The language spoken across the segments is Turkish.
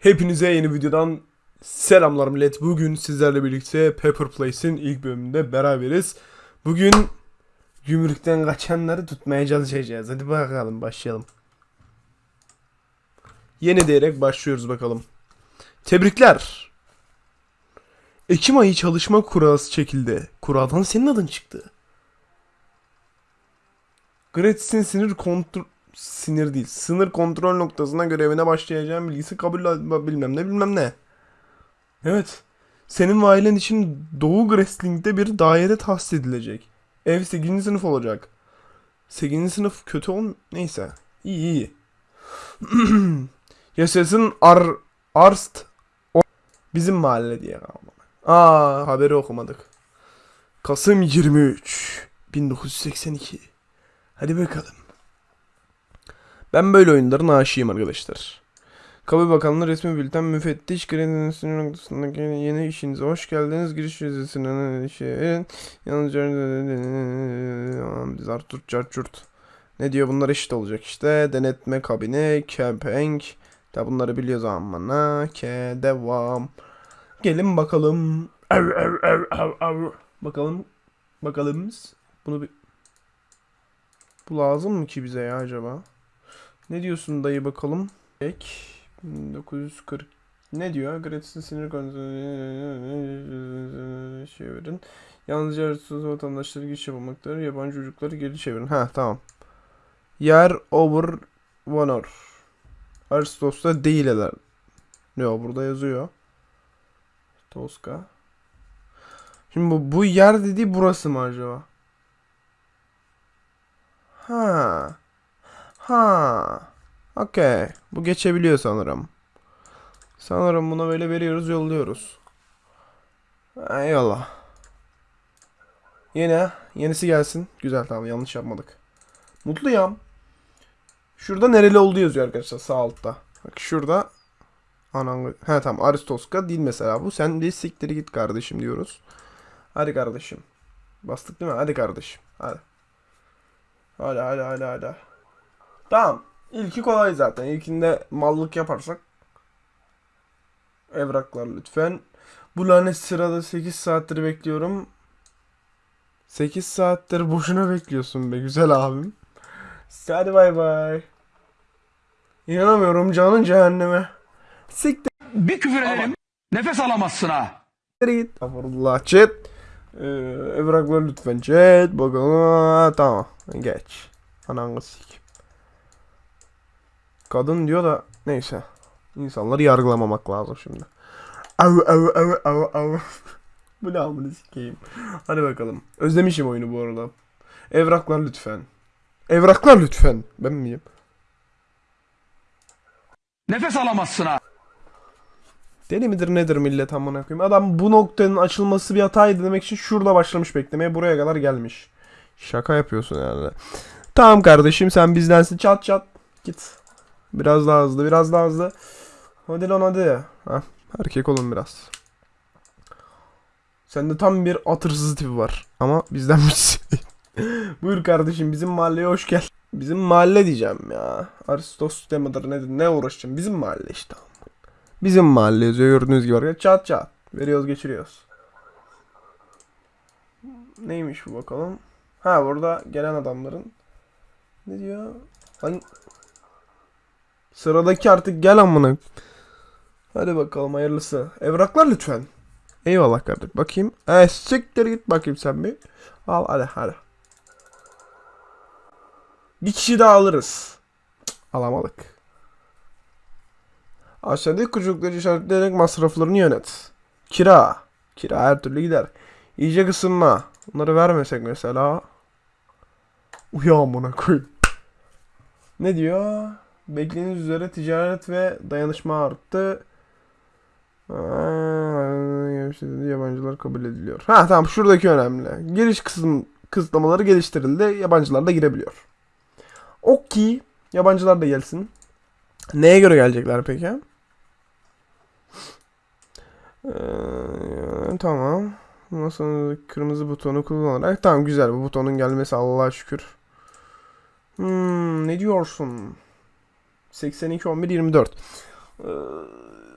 Hepinize yeni videodan selamlar millet. Bugün sizlerle birlikte Pepper Place'in ilk bölümünde beraberiz. Bugün gümrükten kaçanları tutmaya çalışacağız. Hadi bakalım başlayalım. Yeni diyerek başlıyoruz bakalım. Tebrikler. Ekim ayı çalışma kurası çekildi. Kuradan senin adın çıktı. Gratis'in sinir kontrol sinir değil. Sınır kontrol noktasına görevine başlayacağım bilgisi kabul bilmem ne bilmem ne. Evet. Senin ve ailen için Doğu Wrestling'de bir daire tahsis edilecek. Ev 8. sınıf olacak. 8. sınıf kötü ol neyse. İyi iyi. Yaşasın Ar Arst o bizim mahalle diye. Aa haberi okumadık. Kasım 23 1982. Hadi bakalım. Ben böyle oyunların aşığıyım arkadaşlar. Kabul Bakanlığı resmi bülten müfettiş kredisinin noktasındaki yeni işinize hoş geldiniz. Giriş vizesine şey yalnızca Zarturt Carçurt. Ne diyor bunlar eşit olacak işte. Denetme kabini, kepenk. Da bunları biliyoruz amına. Ke devam. Gelin bakalım. Av, av, av, av, av. Bakalım. Bakalım. Bunu bir... Bu lazım mı ki bize ya acaba? Ne diyorsun dayı bakalım? Ek 1940 ne diyor? Gratis'in sinir kontrolü çevirin. Yalnızca arasız vatandaşları giriş yapılmaktadır. Yabancı çocukları geri çevirin. Ha tamam. Yer over honor. Aristos'ta değil eder. Yok burada yazıyor. Toska. Şimdi bu, bu yer dediği burası mı acaba? Ha. Ha. Okey. Bu geçebiliyor sanırım. Sanırım buna böyle veriyoruz yolluyoruz. Eyvallah. Yine. Yenisi gelsin. Güzel tamam yanlış yapmadık. Mutluyum. Şurada nereli olduğu yazıyor arkadaşlar sağ altta. Bak şurada. Anan He tamam Aristoska değil mesela bu. Sen bir siktir git kardeşim diyoruz. Hadi kardeşim. Bastık değil mi? Hadi kardeşim. Hadi. Hadi hadi hadi hadi. Tamam. İlki kolay zaten. İlkinde mallık yaparsak. Evraklar lütfen. Bu lanet sırada 8 saattir bekliyorum. 8 saattir boşuna bekliyorsun be güzel abim. Hadi bay bay. İnanamıyorum canın cehenneme. Siktir Bir küfür ederim. Nefes alamazsın ha. git. Estağfurullah chat. Ee, evraklar lütfen chat. Bakalım. Tamam. Geç. Ananı sik. Kadın diyor da neyse. İnsanları yargılamamak lazım şimdi. Av av av av av. Bu ne amını sikeyim. Hadi bakalım. Özlemişim oyunu bu arada. Evraklar lütfen. Evraklar lütfen. Ben miyim? Nefes alamazsın ha. Deli midir nedir millet amına koyayım. Adam bu noktanın açılması bir hataydı demek için şurada başlamış beklemeye buraya kadar gelmiş. Şaka yapıyorsun yani. Tamam kardeşim sen bizdensin çat çat. Git. Biraz daha hızlı biraz daha hızlı. Hadi lan hadi. Heh, erkek olun biraz. Sende tam bir at hırsızı tipi var. Ama bizden birisi. Buyur kardeşim bizim mahalleye hoş gel. Bizim mahalle diyeceğim ya. Aristos demidir nedir ne uğraşacağım. Bizim mahalle işte. Bizim mahalle yazıyor gördüğünüz gibi arkadaşlar. Çat çat. Veriyoruz geçiriyoruz. Neymiş bu bakalım. Ha burada gelen adamların. Ne diyor? Hani... Sıradaki artık gel amına. Hadi bakalım hayırlısı. Evraklar lütfen. Eyvallah kardeşim. Bakayım. E siktir git bakayım sen bir. Al hadi hadi. Bir kişi daha alırız. Cık, alamadık. Aşağıdaki kucukları işaretleyerek masraflarını yönet. Kira. Kira her türlü gider. Yiyecek ısınma. Bunları vermesek mesela. Uya amına koy. Ne diyor? Beklediğiniz üzere ticaret ve dayanışma arttı. Aa, Yabancılar kabul ediliyor. Ha tamam şuradaki önemli. Giriş kısım kısıtlamaları geliştirildi. Yabancılar da girebiliyor. Okey. Yabancılar da gelsin. Neye göre gelecekler peki? Ee, tamam. Masanın kırmızı butonu kullanarak. Tamam güzel bu butonun gelmesi Allah'a şükür. Hmm, ne diyorsun? 82 11 24. Ee,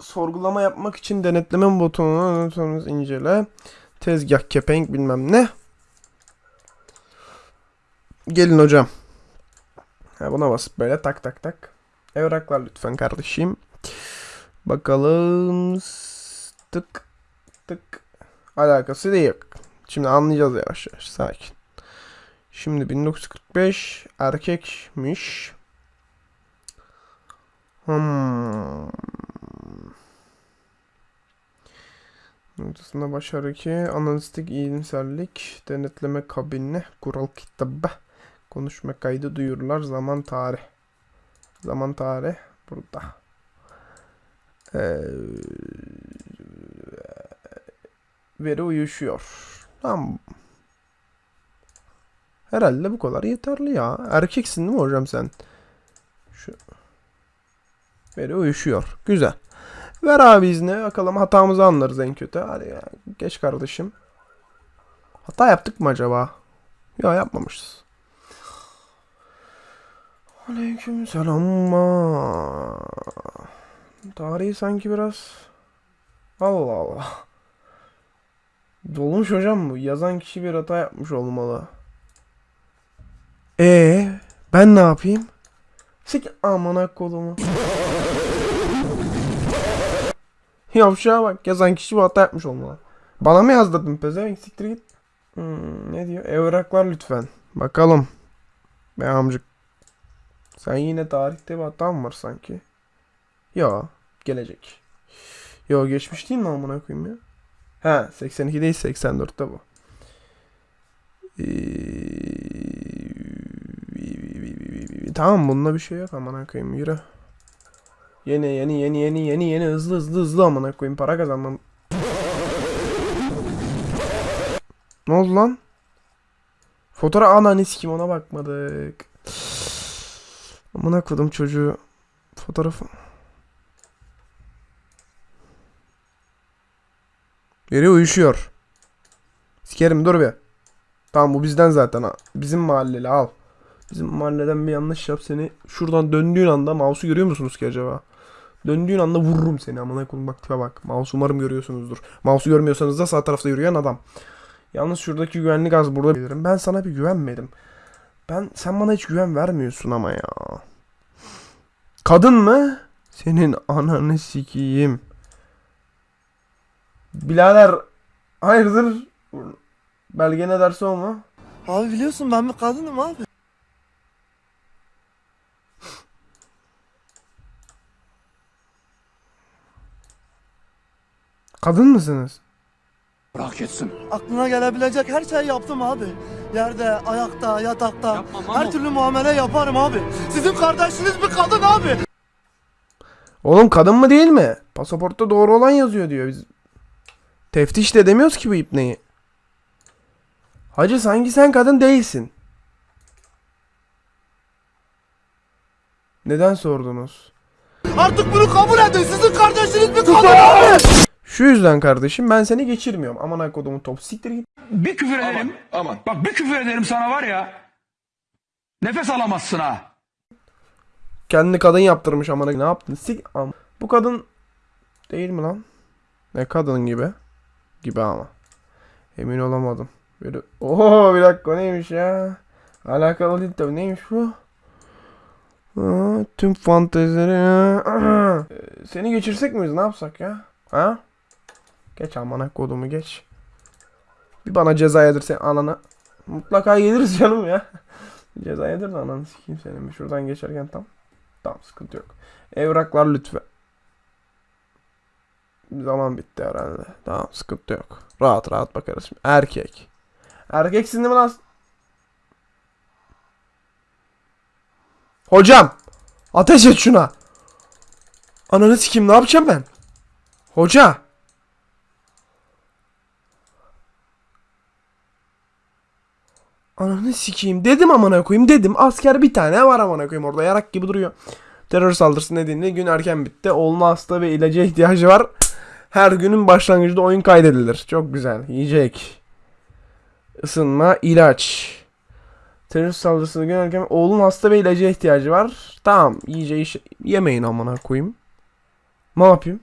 sorgulama yapmak için denetleme butonunu sonra incele. Tezgah, kepenk bilmem ne. Gelin hocam. Ha, buna basıp böyle tak tak tak. Evraklar lütfen kardeşim. Bakalım. Tık tık. Alakası yok. Şimdi anlayacağız yavaş yavaş. Sakin. Şimdi 1945 erkekmiş. Hmm. Noktasında başarı ki analistik iyimserlik, denetleme kabini, kural kitabı, konuşma kaydı, duyurular, zaman tarih. Zaman tarih burada. Ee, veri uyuşuyor. Tamam. Herhalde bu kadar yeterli ya. Erkeksin değil mi hocam sen? Şu. Veri uyuşuyor. Güzel. Ver abi izni. Bakalım hatamızı anlarız en kötü. Hadi ya. Geç kardeşim. Hata yaptık mı acaba? Ya yapmamışız. Aleyküm selam. Tarihi sanki biraz... Allah Allah. Dolmuş hocam bu. Yazan kişi bir hata yapmış olmalı. Ee, ben ne yapayım? Sik amına kolumu. Yavşağa bak yazan kişi bu hata yapmış olmalı. Bana mı yazdırdın pezevenk siktir git. Hmm, ne diyor? Evraklar lütfen. Bakalım. Be amcık. Sen yine tarihte bir hata mı var sanki? Yo. Gelecek. Yo geçmiş değil mi amına koyayım ya? Ha 82 değil 84'te bu. Ee, tamam bunda bir şey yok amına koyayım yürü. Yeni yeni yeni yeni yeni yeni hızlı hızlı hızlı amına koyayım para kazanmam. Ne oldu lan? Fotoğraf ananı kim ona bakmadık. Amına koydum çocuğu. Fotoğrafı. Yeri uyuşuyor. Sikerim dur bir. Tamam bu bizden zaten ha. Bizim mahalleli al. Bizim mahalleden bir yanlış yap seni. Şuradan döndüğün anda mouse'u görüyor musunuz ki acaba? Döndüğün anda vururum seni amına koyayım bak tipe bak. Mouse umarım görüyorsunuzdur. Mouse'u görmüyorsanız da sağ tarafta yürüyen adam. Yalnız şuradaki güvenlik az burada bilirim. Ben sana bir güvenmedim. Ben sen bana hiç güven vermiyorsun ama ya. Kadın mı? Senin ananı sikeyim. Birader hayırdır? Belge ne derse o? Abi biliyorsun ben bir kadınım abi. Kadın mısınız? Bırak etsin. Aklına gelebilecek her şeyi yaptım abi. Yerde, ayakta, yatakta. her türlü muamele yaparım abi. Sizin kardeşiniz bir kadın abi. Oğlum kadın mı değil mi? Pasaportta doğru olan yazıyor diyor biz. Teftiş de demiyoruz ki bu ipneyi. Hacı sanki sen kadın değilsin. Neden sordunuz? Artık bunu kabul edin. Sizin kardeşiniz bir kadın abi. Şu yüzden kardeşim ben seni geçirmiyorum. Aman kodumun top siktir git. Bir küfür ederim. Aman. Bak bir küfür ederim sana var ya. Nefes alamazsın ha. Kendi kadın yaptırmış amına ne yaptın? Sik am. Bu kadın değil mi lan? Ne kadın gibi? Gibi ama. Emin olamadım. Böyle oho bir dakika neymiş ya? Alakalı değil tabii neymiş bu? Aa, tüm fantezileri Aa. Ee, Seni geçirsek miyiz ne yapsak ya? Ha? Geç amına kodumu geç. Bir bana ceza yedirse anana. Mutlaka geliriz canım ya. ceza yedir de ananı sikeyim senin. Şuradan geçerken tam. Tamam sıkıntı yok. Evraklar lütfen. Zaman bitti herhalde. Tamam sıkıntı yok. Rahat rahat bakarız şimdi. Erkek. Erkeksin değil mi lan? Hocam. Ateş et şuna. Ananı sikeyim ne yapacağım ben? Hoca. Ananı sikeyim dedim amına koyayım dedim. Asker bir tane var amına koyayım orada yarak gibi duruyor. Terör saldırısı nedeniyle gün erken bitti. Oğluna hasta ve ilaca ihtiyacı var. Her günün başlangıcında oyun kaydedilir. Çok güzel. Yiyecek. Isınma, ilaç. Terör saldırısını gün erken oğlun hasta ve ilaca ihtiyacı var. Tamam, yiyeceği iş... yemeyin amına koyayım. Ne yapayım?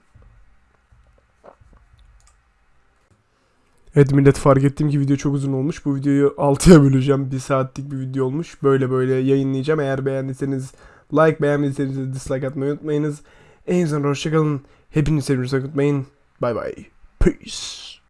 Evet millet fark ettim ki video çok uzun olmuş. Bu videoyu 6'ya böleceğim. 1 saatlik bir video olmuş. Böyle böyle yayınlayacağım. Eğer beğendiyseniz like, beğenmediyseniz dislike atmayı unutmayınız. En son hoşçakalın. Hepinizi seviyorsanız unutmayın. Bye bye. Peace.